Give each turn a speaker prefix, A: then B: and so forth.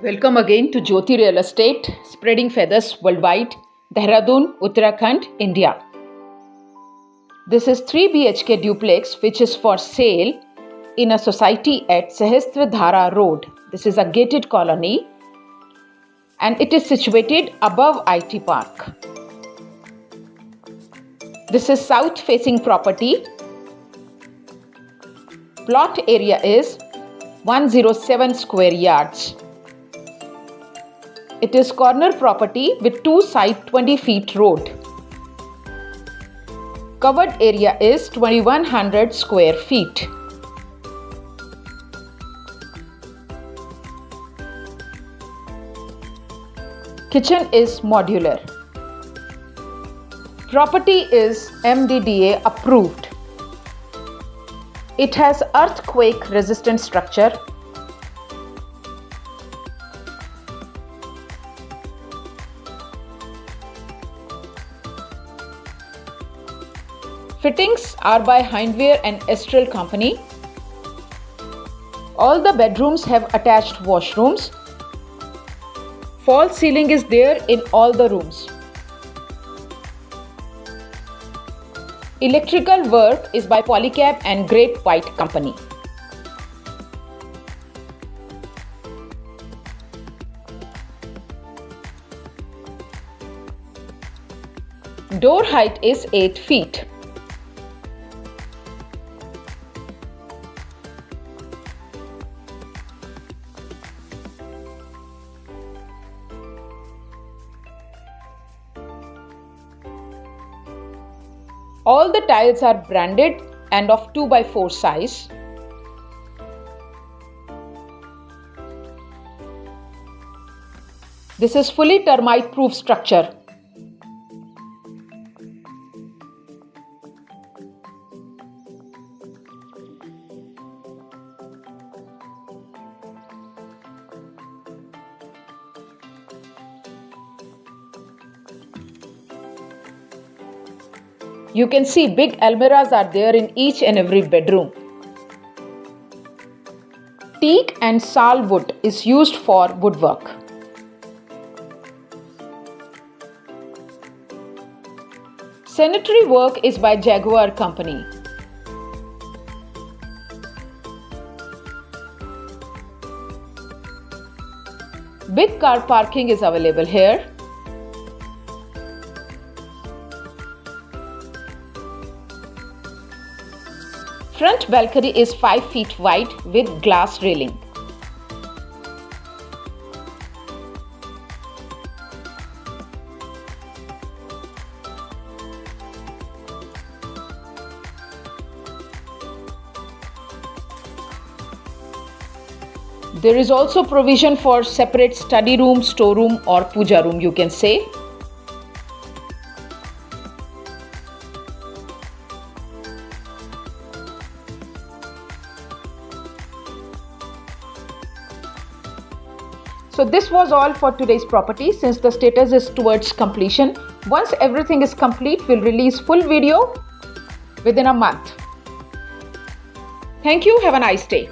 A: Welcome again to Jyoti Real Estate, spreading feathers worldwide, Dehradun, Uttarakhand, India. This is 3 BHK duplex which is for sale in a society at Sahastradhara Road. This is a gated colony and it is situated above IT Park. This is south facing property. Plot area is 107 square yards. It is corner property with two side 20 feet road. Covered area is 2100 square feet. Kitchen is modular. Property is MDDA approved. It has earthquake resistant structure Fittings are by Hindware and Astral company. All the bedrooms have attached washrooms. False ceiling is there in all the rooms. Electrical work is by Polycab and Great White Company. Door height is 8 feet. All the tiles are branded and of 2 by 4 size. This is fully termite proof structure. You can see big almirahs are there in each and every bedroom. Teak and sal wood is used for woodwork. Sanitary work is by Jaquar Company. Big car parking is available here. Front balcony is 5 feet wide with glass railing. There is also provision for separate study room, storeroom or puja room you can say. So this was all for today's property since the status is towards completion. Once everything is complete, we'll release full video within a month. Thank you. Have a nice day.